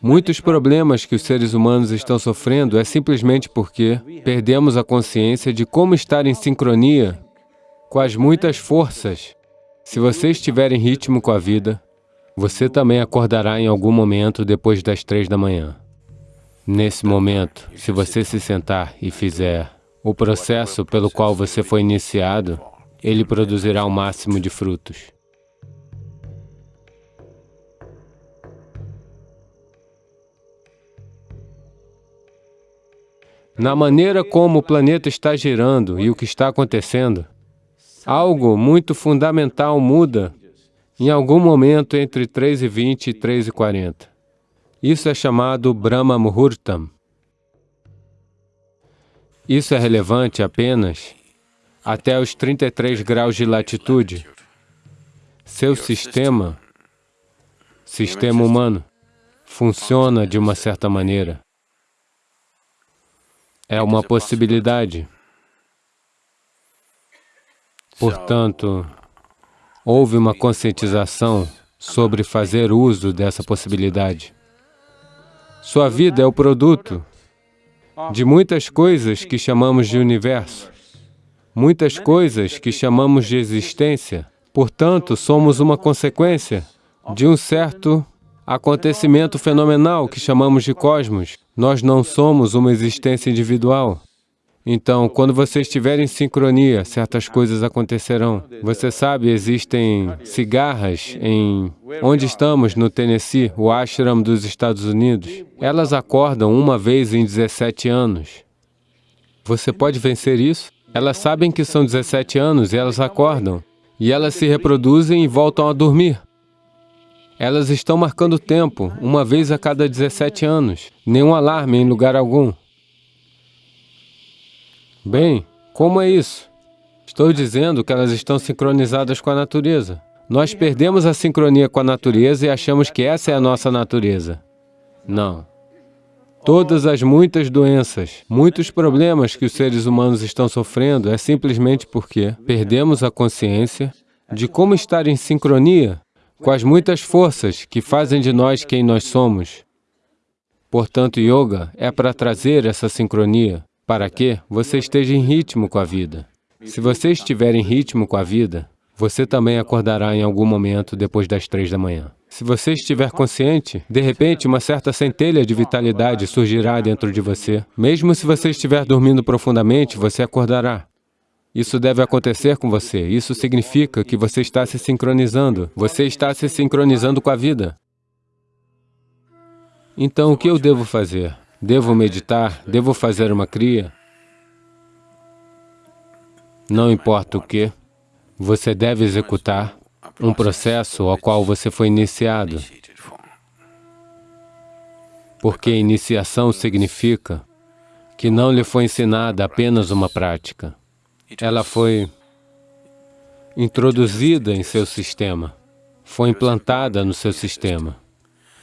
Muitos problemas que os seres humanos estão sofrendo é simplesmente porque perdemos a consciência de como estar em sincronia com as muitas forças. Se você estiver em ritmo com a vida, você também acordará em algum momento depois das três da manhã. Nesse momento, se você se sentar e fizer o processo pelo qual você foi iniciado, ele produzirá o máximo de frutos. Na maneira como o planeta está girando e o que está acontecendo, algo muito fundamental muda em algum momento entre 3 e 20 e 3 e 40. Isso é chamado Brahma Muhurtam. Isso é relevante apenas até os 33 graus de latitude. Seu sistema, sistema humano, funciona de uma certa maneira é uma possibilidade. Portanto, houve uma conscientização sobre fazer uso dessa possibilidade. Sua vida é o produto de muitas coisas que chamamos de universo, muitas coisas que chamamos de existência. Portanto, somos uma consequência de um certo acontecimento fenomenal que chamamos de cosmos. Nós não somos uma existência individual. Então, quando você estiver em sincronia, certas coisas acontecerão. Você sabe, existem cigarras em... Onde estamos, no Tennessee, o ashram dos Estados Unidos. Elas acordam uma vez em 17 anos. Você pode vencer isso? Elas sabem que são 17 anos e elas acordam. E elas se reproduzem e voltam a dormir. Elas estão marcando tempo, uma vez a cada 17 anos. Nenhum alarme em lugar algum. Bem, como é isso? Estou dizendo que elas estão sincronizadas com a natureza. Nós perdemos a sincronia com a natureza e achamos que essa é a nossa natureza. Não. Todas as muitas doenças, muitos problemas que os seres humanos estão sofrendo é simplesmente porque perdemos a consciência de como estar em sincronia com as muitas forças que fazem de nós quem nós somos. Portanto, yoga é para trazer essa sincronia, para que você esteja em ritmo com a vida. Se você estiver em ritmo com a vida, você também acordará em algum momento depois das três da manhã. Se você estiver consciente, de repente uma certa centelha de vitalidade surgirá dentro de você. Mesmo se você estiver dormindo profundamente, você acordará. Isso deve acontecer com você. Isso significa que você está se sincronizando. Você está se sincronizando com a vida. Então, o que eu devo fazer? Devo meditar? Devo fazer uma cria? Não importa o que, você deve executar um processo ao qual você foi iniciado. Porque iniciação significa que não lhe foi ensinada apenas uma prática ela foi introduzida em seu sistema, foi implantada no seu sistema.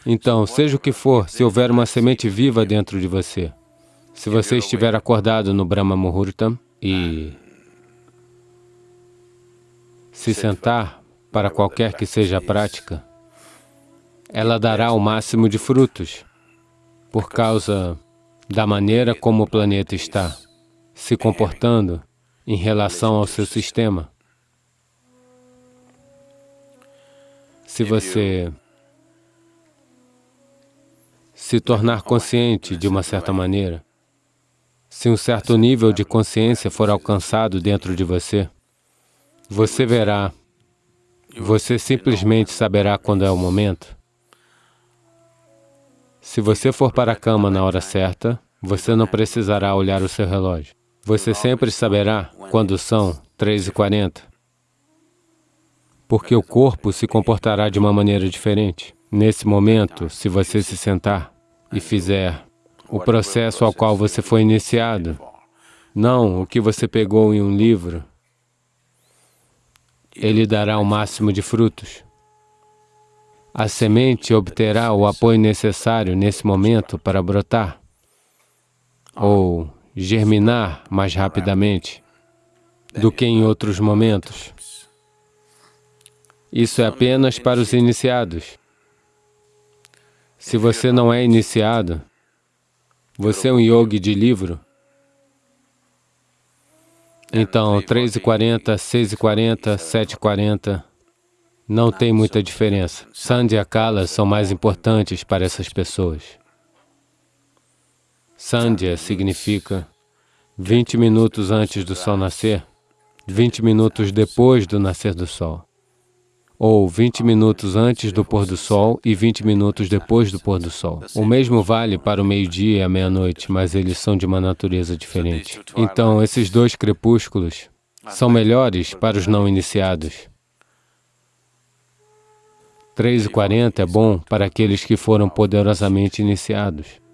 Então, seja o que for, se houver uma semente viva dentro de você, se você estiver acordado no Brahma Muhurtam e se sentar para qualquer que seja a prática, ela dará o máximo de frutos, por causa da maneira como o planeta está se comportando em relação ao seu sistema. Se você se tornar consciente de uma certa maneira, se um certo nível de consciência for alcançado dentro de você, você verá, você simplesmente saberá quando é o momento. Se você for para a cama na hora certa, você não precisará olhar o seu relógio. Você sempre saberá quando são 3h40, porque o corpo se comportará de uma maneira diferente. Nesse momento, se você se sentar e fizer o processo ao qual você foi iniciado, não o que você pegou em um livro, ele dará o máximo de frutos. A semente obterá o apoio necessário nesse momento para brotar, ou germinar mais rapidamente do que em outros momentos. Isso é apenas para os iniciados. Se você não é iniciado, você é um yogi de livro, então 3h40, 6h40, 7h40, não tem muita diferença. Sandhya Kala são mais importantes para essas pessoas. Sandhya significa 20 minutos antes do sol nascer, 20 minutos depois do nascer do sol, ou 20 minutos antes do pôr do sol e 20 minutos depois do pôr do sol. O mesmo vale para o meio-dia e a meia-noite, mas eles são de uma natureza diferente. Então, esses dois crepúsculos são melhores para os não iniciados. 3 e 40 é bom para aqueles que foram poderosamente iniciados.